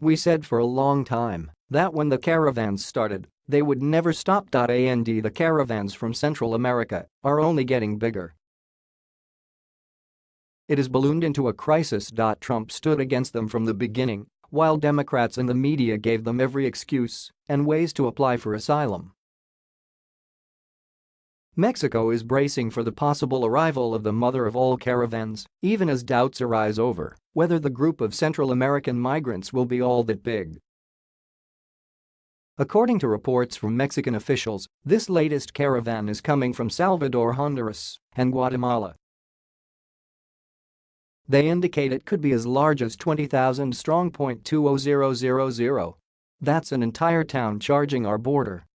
We said for a long time that when the caravans started, they would never stop. And the caravans from Central America are only getting bigger. It has ballooned into a crisis. Trump stood against them from the beginning, while Democrats and the media gave them every excuse and ways to apply for asylum. Mexico is bracing for the possible arrival of the mother of all caravans, even as doubts arise over whether the group of Central American migrants will be all that big. According to reports from Mexican officials, this latest caravan is coming from Salvador, Honduras, and Guatemala. They indicate it could be as large as 20,000 strong. 20000. That's an entire town charging our border.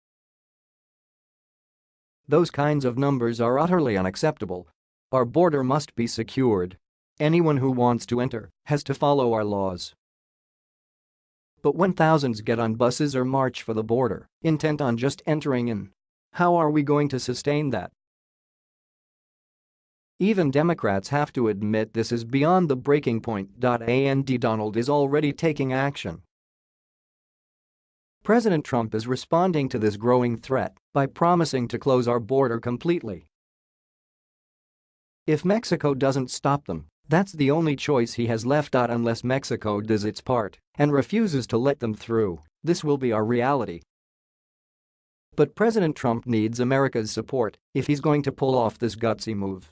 Those kinds of numbers are utterly unacceptable. Our border must be secured. Anyone who wants to enter has to follow our laws. But when thousands get on buses or march for the border, intent on just entering in, how are we going to sustain that? Even Democrats have to admit this is beyond the breaking point. And Donald is already taking action. President Trump is responding to this growing threat by promising to close our border completely. If Mexico doesn't stop them, that's the only choice he has left out unless Mexico does its part and refuses to let them through, this will be our reality. But President Trump needs America's support if he's going to pull off this gutsy move.